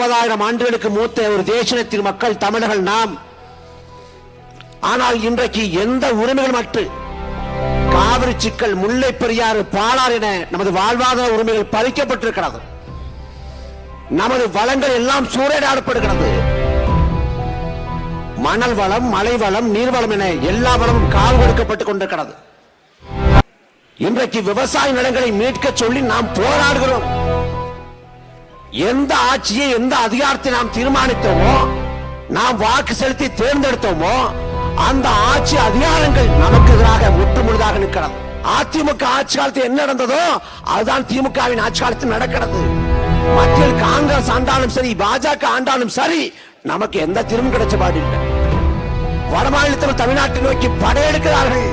முப்பதாயிரம் ஆண்டுகளுக்கு மூத்த ஒரு தேசத்தின் மக்கள் தமிழர்கள் நாம். ஆனால் இன்றைக்கு எந்த உரிமைகள் மற்று காவிரி சிக்கல் முல்லை பெரியாறு பாலார் என நமது வாழ்வாதார உரிமைகள் பறிக்கப்பட்டிருக்கிறது. நமது வளங்கள் எல்லாம் சூறையாடப்படுகிறது. மணல் வளம் மலை வளம் நீர்வளம் என எல்லா வளமும் காவு கொடுக்கப்பட்டுக் கொண்டிருக்கிறது. இன்றைக்கு விவசாய நிலங்களை மீட்க சொல்லி நாம் போராடுகிறோம். எந்த ஆட்சியை எந்த அதிகாரத்தை நாம் தீர்மானித்தோமோ நாம் வாக்கு செலுத்தி தேர்ந்தெடுத்தோமோ அந்த ஆட்சி அதிகாரங்கள் நமக்கு எதிராக முற்று முழுதாக நிற்கிறது அதிமுக ஆட்சி காலத்தில் என்ன நடந்ததோ அதுதான் திமுகவின் ஆட்சி காலத்தில் நடக்கிறது. மத்தியில் காங்கிரஸ் ஆண்டாலும் சரி பாஜக ஆண்டாலும் சரி நமக்கு எந்த தீர்வும் கிடைச்ச பாடில்லை வடமாநிலத்தில் தமிழ்நாட்டை நோக்கி படையெடுக்கிறார்கள்.